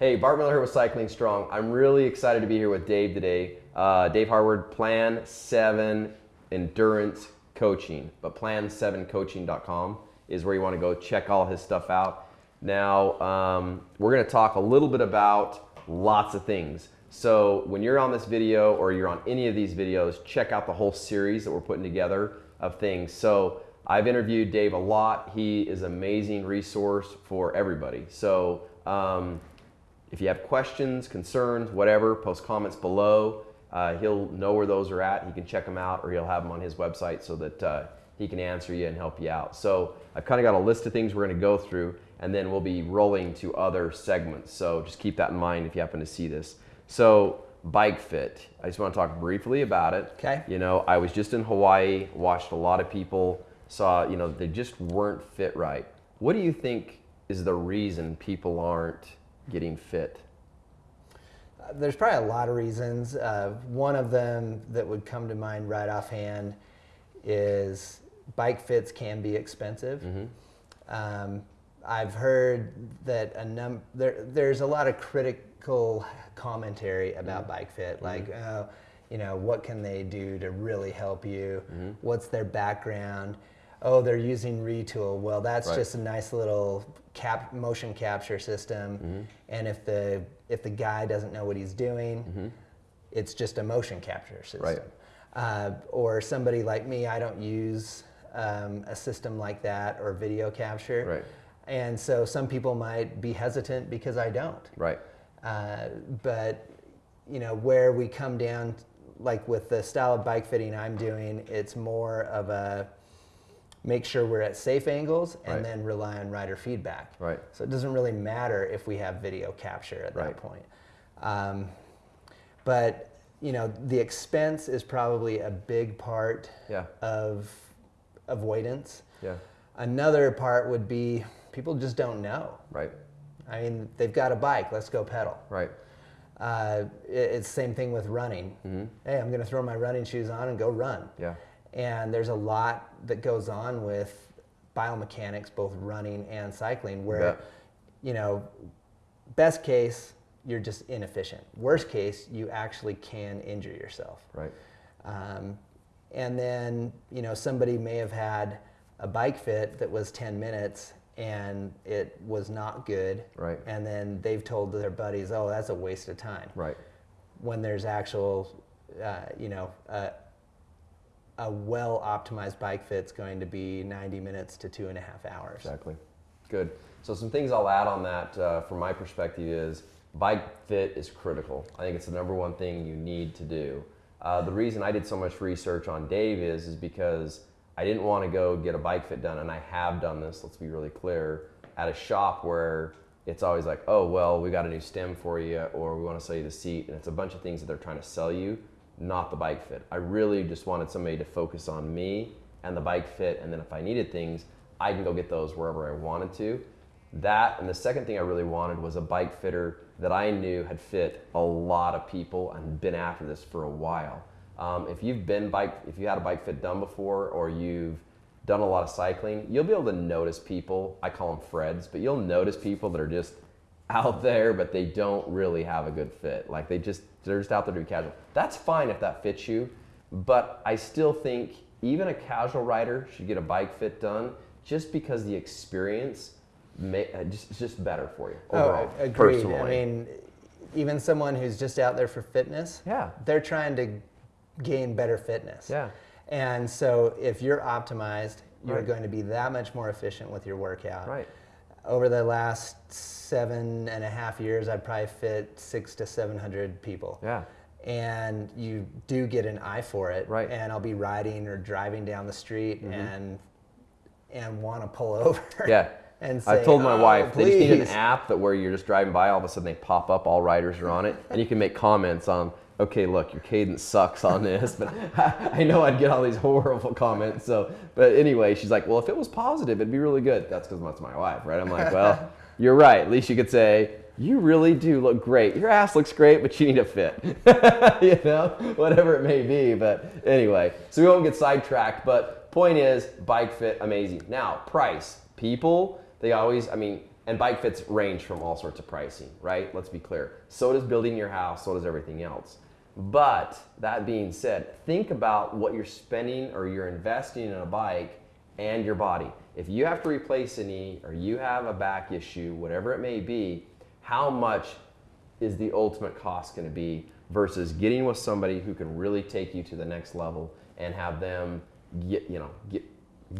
Hey, Bart Miller here with Cycling Strong. I'm really excited to be here with Dave today. Uh, Dave Harward, Plan 7 Endurance Coaching, but plan7coaching.com is where you want to go check all his stuff out. Now, um, we're going to talk a little bit about lots of things. So when you're on this video or you're on any of these videos, check out the whole series that we're putting together of things. So I've interviewed Dave a lot. He is an amazing resource for everybody. So um, if you have questions, concerns, whatever, post comments below. Uh, he'll know where those are at. He can check them out or he'll have them on his website so that uh, he can answer you and help you out. So I've kind of got a list of things we're going to go through and then we'll be rolling to other segments. So just keep that in mind if you happen to see this. So bike fit. I just want to talk briefly about it. Okay. You know, I was just in Hawaii, watched a lot of people, saw, you know, they just weren't fit right. What do you think is the reason people aren't getting fit? There's probably a lot of reasons. Uh, one of them that would come to mind right offhand is bike fits can be expensive. Mm-hmm. Um, I've heard that a num- there, there's a lot of critical commentary about mm-hmm. bike fit, like, mm-hmm. uh, you know, what can they do to really help you? Mm-hmm. What's their background? Oh, they're using Retül. Well, that's right. just a nice little cap motion capture system. Mm-hmm. And if the if the guy doesn't know what he's doing, mm-hmm. it's just a motion capture system. Right. Uh, or somebody like me, I don't use um, a system like that or video capture. Right. And so some people might be hesitant because I don't. Right. Uh, but you know where we come down, like with the style of bike fitting I'm doing, it's more of a make sure we're at safe angles and right. then rely on rider feedback. Right. So it doesn't really matter if we have video capture at right. that point. Um, but you know, the expense is probably a big part yeah. of avoidance. Yeah. Another part would be people just don't know. Right. I mean, they've got a bike. Let's go pedal. Right. Uh, it, it's the same thing with running. Mm-hmm. Hey, I'm going to throw my running shoes on and go run. Yeah. And there's a lot that goes on with biomechanics, both running and cycling, where, yeah. you know, best case, you're just inefficient. Worst case, you actually can injure yourself. Right. Um, and then, you know, somebody may have had a bike fit that was 10 minutes and it was not good. Right. And then they've told their buddies, oh, that's a waste of time. Right. When there's actual, uh, you know, uh, a well optimized bike fit's going to be 90 minutes to two and a half hours. Exactly. Good. So some things I'll add on that uh, from my perspective is bike fit is critical. I think it's the number one thing you need to do. Uh, the reason I did so much research on Dave is is because I didn't want to go get a bike fit done, and I have done this. Let's be really clear at a shop where it's always like, oh well, we got a new stem for you, or we want to sell you the seat, and it's a bunch of things that they're trying to sell you not the bike fit. I really just wanted somebody to focus on me and the bike fit, and then if I needed things, I can go get those wherever I wanted to. That, and the second thing I really wanted was a bike fitter that I knew had fit a lot of people and been after this for a while. Um, if you've been bike, if you had a bike fit done before, or you've done a lot of cycling, you'll be able to notice people. I call them Freds, but you'll notice people that are just out there, but they don't really have a good fit. Like they just they're just out there to be casual. That's fine if that fits you, but I still think even a casual rider should get a bike fit done just because the experience may, uh, just it's just better for you oh, overall. Oh, agreed. Personally. I mean, even someone who's just out there for fitness, yeah, they're trying to gain better fitness. Yeah. And so if you're optimized, you're right. going to be that much more efficient with your workout. Right over the last seven and a half years, I'd probably fit six to 700 people. Yeah. And you do get an eye for it. Right. And I'll be riding or driving down the street mm-hmm. and and want to pull over. Yeah. And say, I told my oh, wife please. they just need an app that where you're just driving by, all of a sudden they pop up, all riders are on it, and you can make comments on okay, look, your cadence sucks on this, but I, know I'd get all these horrible comments. So, but anyway, she's like, well, if it was positive, it'd be really good. That's because that's my wife, right? I'm like, well, you're right. At least you could say, you really do look great. Your ass looks great, but you need a fit, you know, whatever it may be. But anyway, so we won't get sidetracked. But point is, bike fit, amazing. Now, price. People, they always, I mean, and bike fits range from all sorts of pricing, right? Let's be clear. So does building your house, so does everything else. But that being said, think about what you're spending or you're investing in a bike and your body. If you have to replace a knee or you have a back issue, whatever it may be, how much is the ultimate cost going to be versus getting with somebody who can really take you to the next level and have them get, you know, get,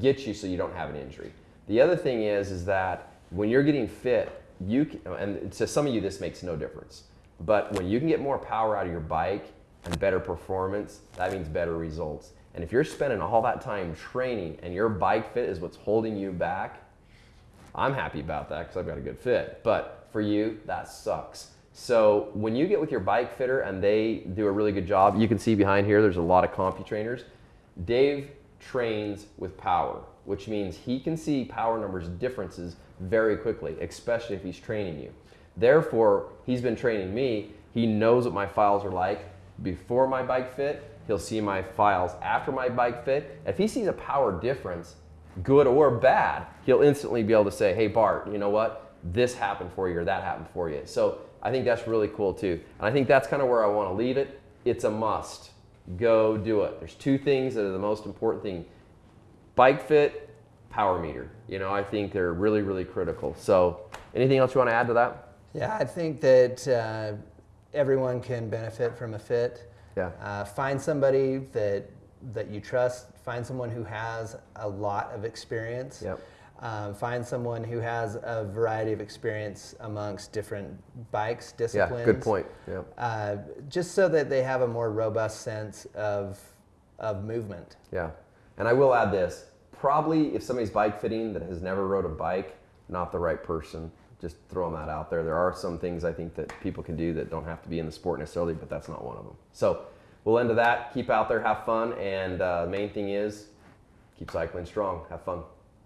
get you so you don't have an injury. The other thing is, is that when you're getting fit, you can, and to some of you this makes no difference, but when you can get more power out of your bike and better performance, that means better results. And if you're spending all that time training and your bike fit is what's holding you back, I'm happy about that because I've got a good fit. But for you, that sucks. So when you get with your bike fitter and they do a really good job, you can see behind here there's a lot of CompuTrainers. Dave trains with power, which means he can see power numbers differences very quickly, especially if he's training you. Therefore, he's been training me. He knows what my files are like before my bike fit. He'll see my files after my bike fit. If he sees a power difference, good or bad, he'll instantly be able to say, hey, Bart, you know what? This happened for you or that happened for you. So I think that's really cool too. And I think that's kind of where I want to leave it. It's a must. Go do it. There's two things that are the most important thing. Bike fit, power meter. You know, I think they're really, really critical. So anything else you want to add to that? Yeah, I think that uh, everyone can benefit from a fit. Yeah. Uh, find somebody that that you trust. Find someone who has a lot of experience. Yep. Um, find someone who has a variety of experience amongst different bikes, disciplines. Yeah, good point. Yeah. Uh, just so that they have a more robust sense of of movement. Yeah. And I will add this. Probably if somebody's bike fitting that has never rode a bike, not the right person. Just throwing that out there. There are some things I think that people can do that don't have to be in the sport necessarily, but that's not one of them. So we'll end to that. Keep out there, have fun, and uh, the main thing is keep cycling strong. Have fun.